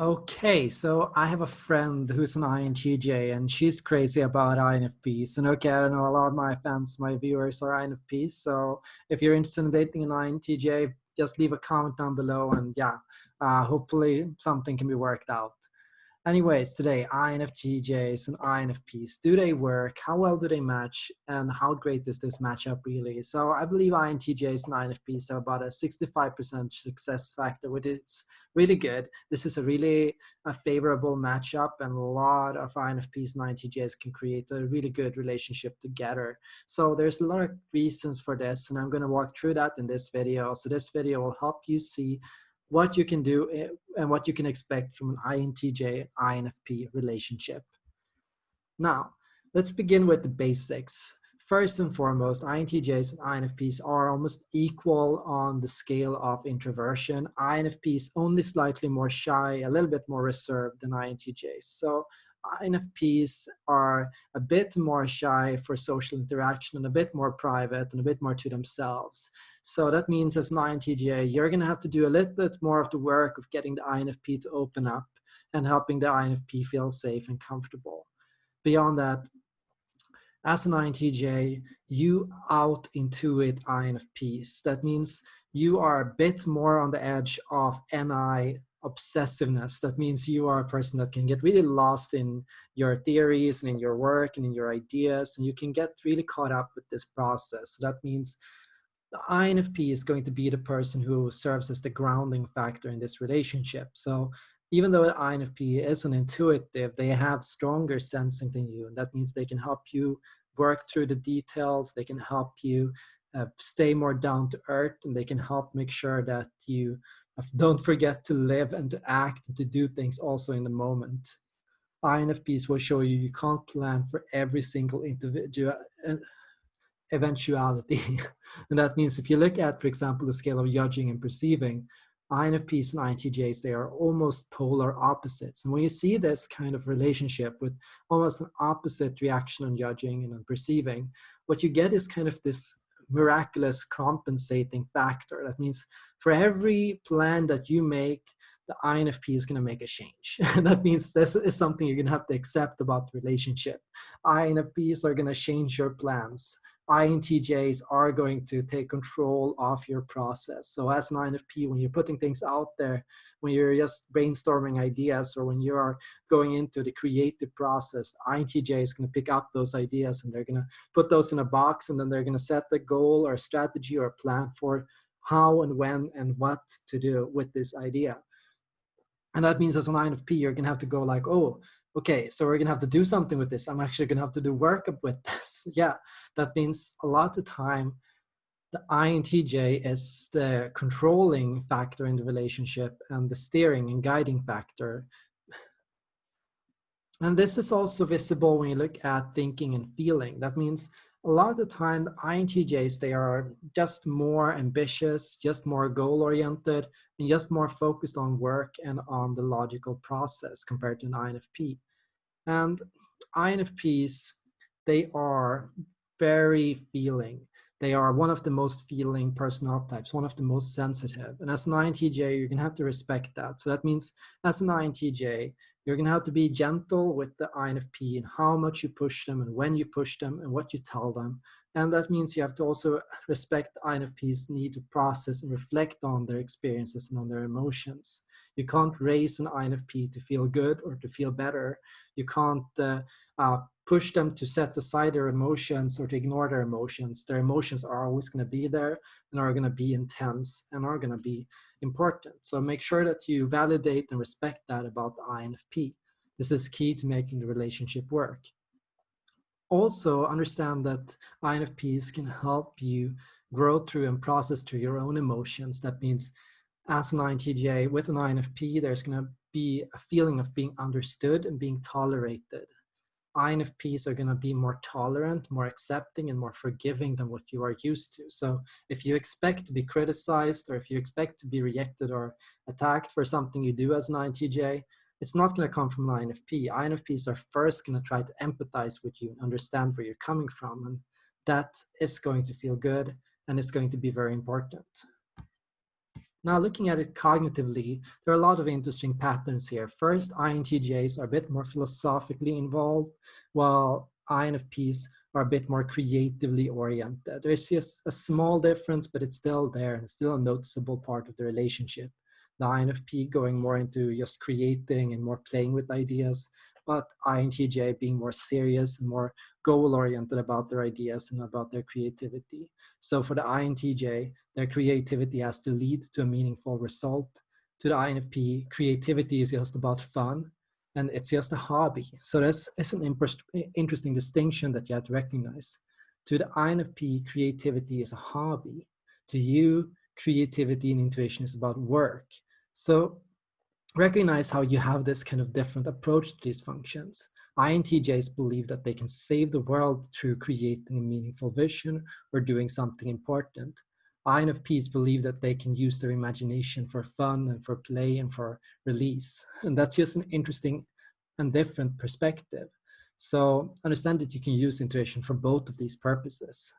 Okay, so I have a friend who's an INTJ and she's crazy about INFPs. And okay, I know a lot of my fans, my viewers are INFPs. So if you're interested in dating an INTJ, just leave a comment down below and yeah, uh, hopefully something can be worked out. Anyways, today, INFJs and INFPs, do they work? How well do they match? And how great is this matchup really? So I believe INTJs and INFPs have about a 65% success factor, which is really good. This is a really a favorable matchup and a lot of INFPs and INTJs can create a really good relationship together. So there's a lot of reasons for this and I'm gonna walk through that in this video. So this video will help you see what you can do eh, and what you can expect from an INTJ INFP relationship. Now, let's begin with the basics. First and foremost, INTJs and INFPs are almost equal on the scale of introversion. INFPs only slightly more shy, a little bit more reserved than INTJs. So Uh, INFPs are a bit more shy for social interaction and a bit more private and a bit more to themselves. So that means as an INTJ, you're going to have to do a little bit more of the work of getting the INFP to open up and helping the INFP feel safe and comfortable. Beyond that, as an INTJ, you out intuit INFPs. That means you are a bit more on the edge of NI obsessiveness. That means you are a person that can get really lost in your theories and in your work and in your ideas, and you can get really caught up with this process. So that means the INFP is going to be the person who serves as the grounding factor in this relationship. So even though the INFP is an intuitive, they have stronger sensing than you, and that means they can help you work through the details, they can help you uh, stay more down to earth, and they can help make sure that you don't forget to live and to act and to do things also in the moment. INFPs will show you you can't plan for every single individual uh, eventuality. and that means if you look at, for example, the scale of judging and perceiving, INFPs and INTJs, they are almost polar opposites. And when you see this kind of relationship with almost an opposite reaction on judging and on perceiving, what you get is kind of this miraculous compensating factor. That means for every plan that you make, the INFP is going to make a change. And that means this is something you're going to have to accept about the relationship. INFPs are going to change your plans. INTJs are going to take control of your process. So as an INFP, when you're putting things out there, when you're just brainstorming ideas or when you're going into the creative process, INTJ is going to pick up those ideas and they're going to put those in a box and then they're going to set the goal or strategy or plan for how and when and what to do with this idea. And that means as an INFP, you're going to have to go like, oh, okay, so we're gonna have to do something with this. I'm actually gonna have to do work up with this. yeah, that means a lot of time the INTJ is the controlling factor in the relationship and the steering and guiding factor. And this is also visible when you look at thinking and feeling. That means a lot of the time the INTJs, they are just more ambitious, just more goal oriented, and just more focused on work and on the logical process compared to an INFP. And INFPs, they are very feeling. They are one of the most feeling personnel types, one of the most sensitive. And as an INTJ, you're gonna have to respect that. So that means as an INTJ, you're going to have to be gentle with the INFP and how much you push them and when you push them and what you tell them. And that means you have to also respect INFP's need to process and reflect on their experiences and on their emotions. You can't raise an INFP to feel good or to feel better. You can't uh, uh, push them to set aside their emotions or to ignore their emotions. Their emotions are always going to be there and are going to be intense and are going to be important. So make sure that you validate and respect that about the INFP. This is key to making the relationship work. Also understand that INFPs can help you grow through and process through your own emotions. That means as an INTJ with an INFP, there's going to be a feeling of being understood and being tolerated. INFPs are going to be more tolerant, more accepting, and more forgiving than what you are used to. So if you expect to be criticized or if you expect to be rejected or attacked for something you do as an INTJ, it's not going to come from an INFP. INFPs are first going to try to empathize with you and understand where you're coming from. And that is going to feel good and it's going to be very important. Now looking at it cognitively, there are a lot of interesting patterns here. First, INTJs are a bit more philosophically involved, while INFPs are a bit more creatively oriented. There's just a small difference, but it's still there and still a noticeable part of the relationship. The INFP going more into just creating and more playing with ideas, but INTJ being more serious and more goal oriented about their ideas and about their creativity. So for the INTJ, their creativity has to lead to a meaningful result. To the INFP, creativity is just about fun and it's just a hobby. So that's, that's an interesting distinction that you have to recognize. To the INFP, creativity is a hobby. To you, creativity and intuition is about work. So recognize how you have this kind of different approach to these functions. INTJs believe that they can save the world through creating a meaningful vision or doing something important. INFPs believe that they can use their imagination for fun and for play and for release. And that's just an interesting and different perspective. So understand that you can use intuition for both of these purposes.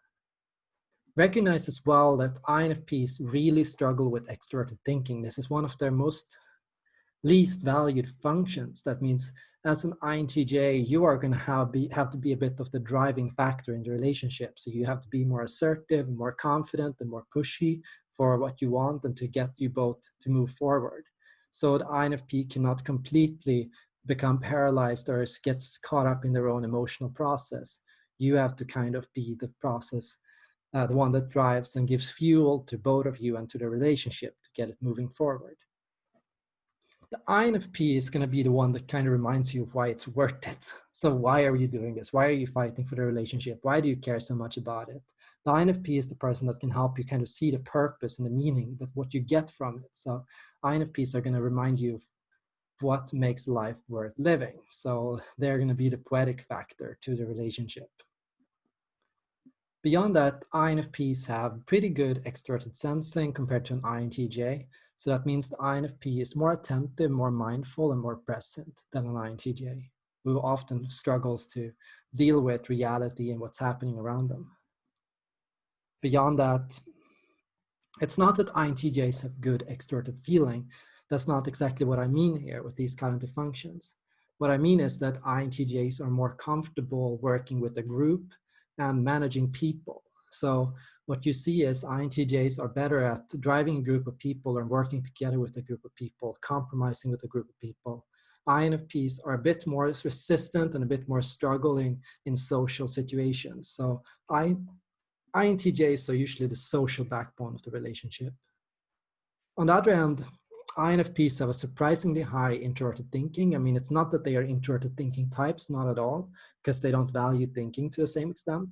Recognize as well that INFPs really struggle with extroverted thinking. This is one of their most least valued functions. That means as an INTJ, you are going to have, be, have to be a bit of the driving factor in the relationship. So you have to be more assertive, more confident, and more pushy for what you want and to get you both to move forward. So the INFP cannot completely become paralyzed or gets caught up in their own emotional process. You have to kind of be the process, uh, the one that drives and gives fuel to both of you and to the relationship to get it moving forward the INFP is going to be the one that kind of reminds you of why it's worth it. So why are you doing this? Why are you fighting for the relationship? Why do you care so much about it? The INFP is the person that can help you kind of see the purpose and the meaning that what you get from it. So INFPs are going to remind you of what makes life worth living. So they're going to be the poetic factor to the relationship. Beyond that, INFPs have pretty good extroverted sensing compared to an INTJ. So that means the INFP is more attentive, more mindful, and more present than an INTJ, who often struggles to deal with reality and what's happening around them. Beyond that, it's not that INTJs have good extroverted feeling. That's not exactly what I mean here with these cognitive functions. What I mean is that INTJs are more comfortable working with a group and managing people. So what you see is INTJs are better at driving a group of people or working together with a group of people, compromising with a group of people. INFPs are a bit more resistant and a bit more struggling in social situations. So I, INTJs are usually the social backbone of the relationship. On the other hand, INFPs have a surprisingly high introverted thinking. I mean, it's not that they are introverted thinking types, not at all, because they don't value thinking to the same extent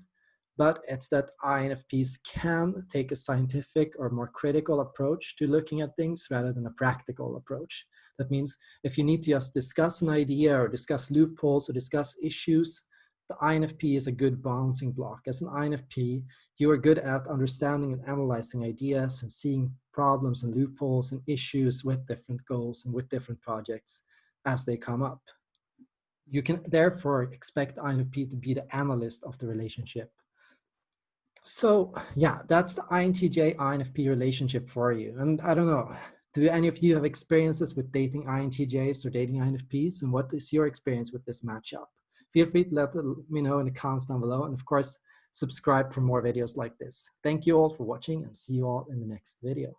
but it's that INFPs can take a scientific or more critical approach to looking at things rather than a practical approach. That means if you need to just discuss an idea or discuss loopholes or discuss issues, the INFP is a good bouncing block. As an INFP, you are good at understanding and analyzing ideas and seeing problems and loopholes and issues with different goals and with different projects as they come up. You can therefore expect INFP to be the analyst of the relationship so yeah, that's the INTJ INFP relationship for you. And I don't know, do any of you have experiences with dating INTJs or dating INFPs? And what is your experience with this matchup? Feel free to let me know in the comments down below. And of course, subscribe for more videos like this. Thank you all for watching and see you all in the next video.